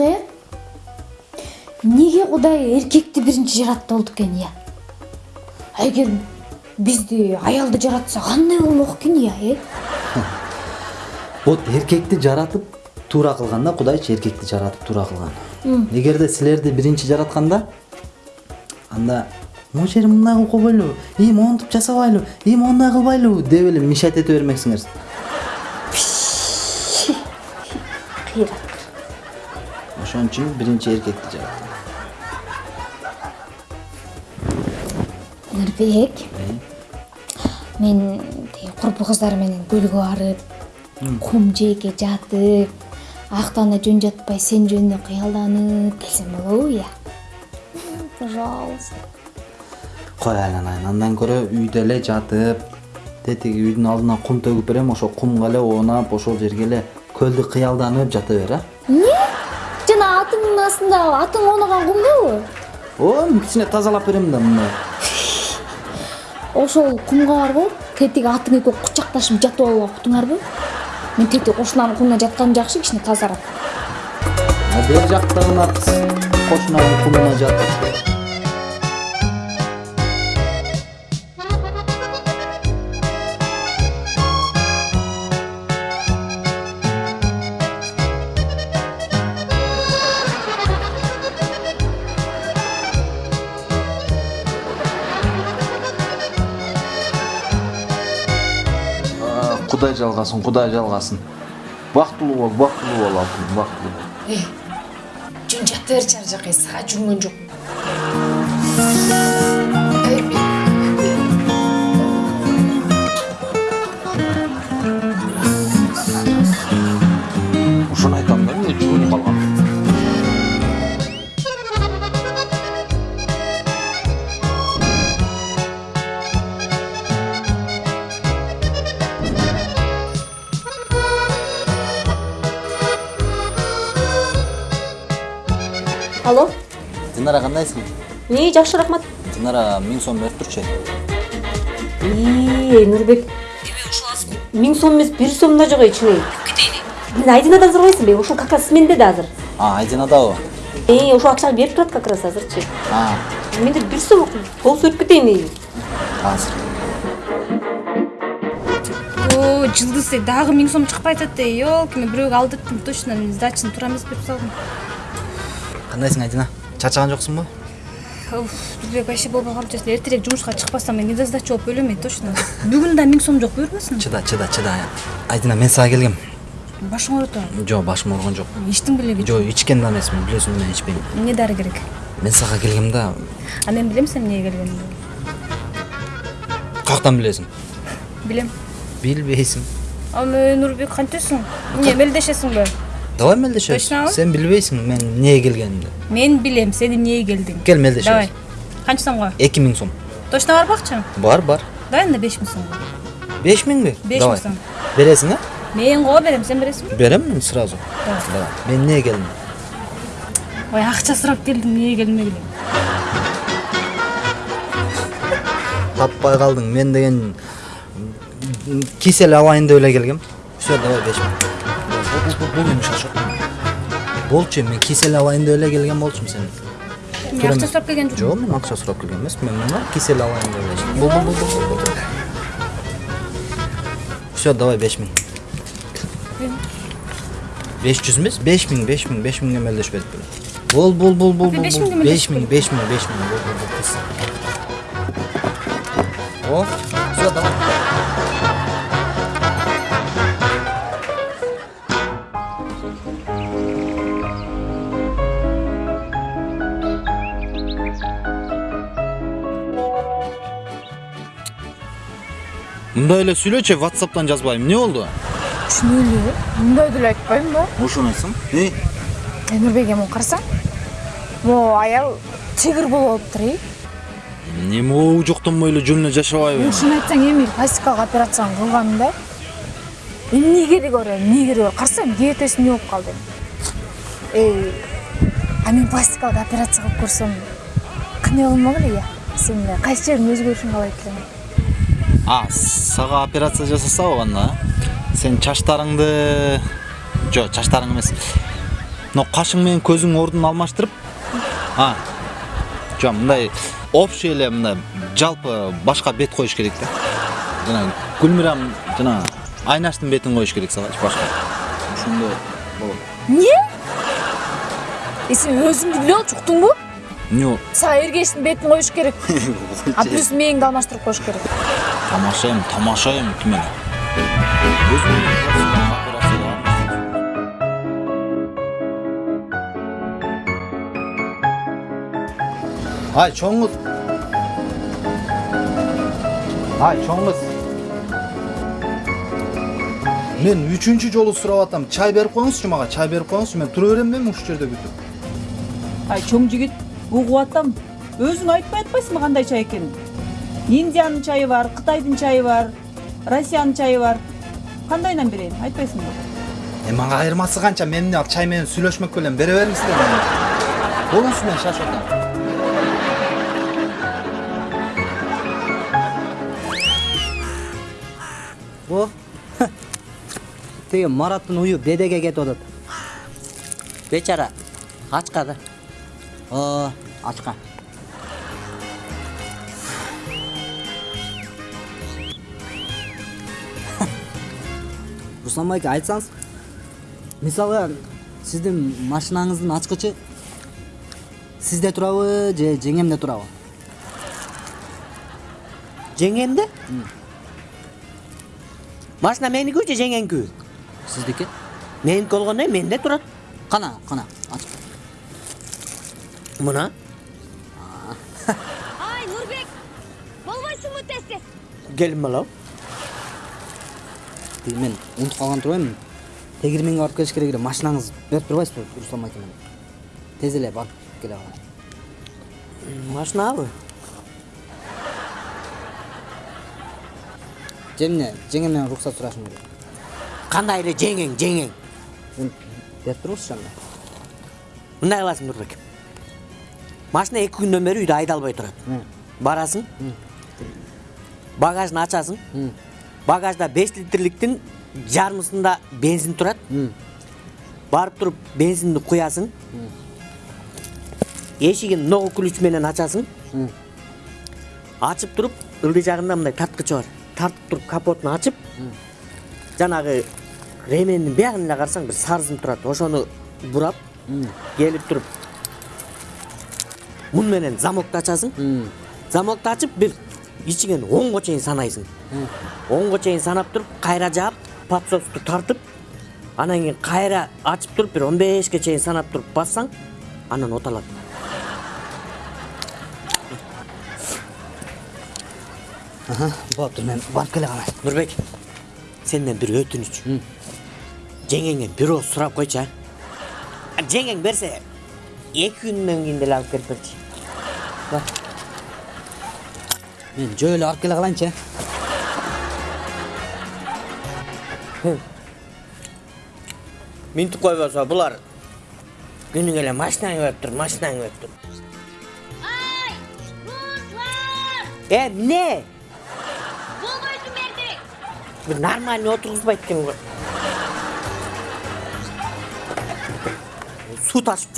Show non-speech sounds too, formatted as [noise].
э эмнеге кудай эркекти биринчи жаратты болду экен ыя эгер бизди аялды жаратса кандай болмок экен ыя э вот эркекти жаратып туура кылган да кудайчы эркекти жаратып туура кылган эгерде силерди биринчи жаратканда анда могу жерин мындай кылып койбойлубу и монтип жасабайлыбы и мондай кылбайлыбы деп эле мешать эте бермексиңер кыйрат ошон үчүн биринчи эркекти жараттым нурбек мен тиги курпу кыздар менен көлгө барып кум жээкке жатып актана жөн жатпай сен жөнүндө кыялданып келсем болобу ыя пожалуйста кой айланайын андан көрө үйдө эле жатып тетиги үйдүн алдына кум төгүп берем ошол кумга эле оонап ошол жерге эле көлдү кыялданып жата бер а атыңдын астында атың оонаган кумдобу ооба кичине тазалап берем да мындай ошол кумга барбы тетиги атың экөө кучакташып жатып алып уктуңарбы мен тетиги кошунанын кумуна жатканым жакшы кичине тазарак А бер жактагы ат кошунанын кумуна жатып кудай жалгасын кудай жалгасын бактылуу бол бактылуу бол алтыным бактылуу бол. Жөн жата берчи ар жака сага жүргөн жок алло? Динара кандайсың не жакшы рахмат. Динара миң сом берип турчу ии нурбек миң сом эмес бир сом да жок ичине мен айдинадан сурабайсыңбы ушул как раз менде да азыр. А айдинадабы э ошол акчаны берип турат как раз азырчы. А. Менде бир сом болсо өтүп кетейин азыр. О жылдыз эй дагы миң сом чыкпай атат эй елки мен бирөөгө алдырттым точно мен сдачаны туура эмес берип салдым. Кандайсың айдина чарчаган жоксуңбу Уф, нурбек вообще калып жатыр эртерээк жумушка чыкпасам мен недосдача болуп өлөм эй точно бүгүн да миң сом жок буюрбасын чыда чыда чыда айдина мен сага келгем башың ооруп атабы жок башым ооруган жок ичтиң белеби жок ичкен да эмесмин билесиң мен ичпейм эмне дары керек мен сага келгем да а мен билем сен эмнеге келгениңди каяктан билесиң билем билбейсиң а мен нурбек кантесиң эмне мелдешесиңби давай мелдешебиз Точнобу? сен билбейсиң мен эмнеге келгенимди мен билем сен эмнеге келдиң кел мелдешебиз давай. канча сомго эки миң сом. Точно барбы акчаң бар бар. Давай анда беш миң сомго беш миңби Беш миң сом. бересиң а? Мен го берем сен бересиңби берем мен сразу. Давай. мен эмнеге келдим ой акча сурап келдиң эмнеге келдиң эле таппай калдың мен деген м, киселе алайын деп эле келгем все давай беш Бул, бул, бул, бул эми шашок болчу мен киселе алайын деп эле келген болчумун сен мен акча сурап келген жокмун жок мен акча сурап келген эмесмин мен мына киселе алайын деп эле бул бул бул бул, бул, бул. все давай беш миң беш жүз эмес беш миң беш миң беш миңге мелдешпедик беле бул бул бул бул Беш бул, миңге бул беш миң беш миң беш миң бул бул бул мындай эле сүйлөчү whatsappтан жазбайм эмне болду чын эле мындай деле айтпаймын да ошону Э, нурбек эми карасаң могу аял тигр болуп алыптыр эй эмне могу жоктонбой эле жөн эле жашабайбы ушуну айтсаң эми пластикалык операцияны кылган да эмне кереги бар эмне кереги бар карасаң диетеси эмне болуп калды эй а мен пластикалык операция кылып көрсөм кандай болмок эле ыя сен кайсы жериң өзгөрүшүн каалайт элең а сага операция жасасабы анда сен чачтарыңды жок чачтарың эмес мына кашың менен көзүң ордун алмаштырып а жок мындай общий эле мындай жалпы башка бет коюш керек да жана гүлмирам жана айнаштын бетин коюш керек салачы башка ошондо болот эмне э сен өзүңдү билип алчу уктуңбу эмне сага эргештин бетин коюш керек. [laughs] А плюс мээңди алмаштырып коюш керек. Тамаша эми тамаша эми ким эле ай чоң кыз ай чоң кыз мен үчүнчү жолу сурап атам. Чай берип коюңузчу мага чай берип коюңузчу мен тура берем эми ушул жерде күтүп ай чоң жигит угуп атам өзүң айтпай атпайсыңбы кандай чай экенин индиянын чайы бар кытайдын чайы бар россиянын чайы бар. Кандайынан берейин айтпайсыңбы Е мага айырмасы канча мен эмне ал чай менен сүйлөшмөк белем бере бериңиздер болуңуз мен шашып атам. О, тиги Мараттын уyu бедеге кетип атат. Бечара, ачка да. О, ачка. [laughs] Руслан байке айтсаңыз, мисалы сиздин машинаңыздын ачкычы сизде турабы же жеңемде турабы? жеңемде машина меникү же жеңеңкү Сиздики? меники болгондо менде турат Кана, кана, ач. Мына Ай, Нурбек! Болбойсуңбу тез тез? келин бала Тиги мен унутуп калган турбаймынбы тегирменге барып келиш керек эле машинаңыз берип турбайсызбы руслан байке менен тез эле барып келе калайын машинабы же эмне жеңемден уруксат сурашым керек кандай эле жеңең жеңең Мен берип туруңузчу анда мындай кыласың нурбек машина эки күндөн бери үйдө айдалбай турат барасың. Багажын ачасың багажда беш литрликтин жарымысында бензин турат барып туруп бензинди куясың эшигин ногу ключ менен ачасың ачып туруп ылдый жагында мындай тарткычы бар. Тартып туруп капотун ачып жанагы ремендин биягын эле карасаң бир сарызым турат ошону бурап келип туруп мун менен замокду ачасың замокду ачып бир ичиңен онго чейин санайсың онго чейин санап туруп кайра жаап подсосту тартып анан кийин кайра ачып туруп бир он бешке чейин санап туруп бассаң анан оталат болуптур мен барып келе калайын нурбек сенден бир өтүнүч жеңеңен бир ооз сурап койчу а жеңең берсе эки күндөн кийин деле алып келип берчи мен жөө эле барып келе калайынчы э минтип койбосо булар күнүгө эле машинаң өптүр машинаң өптүр Ай, Руслан! э эмне Болбойсуң берди! бир нормальный отургузбайт экен го суу ташып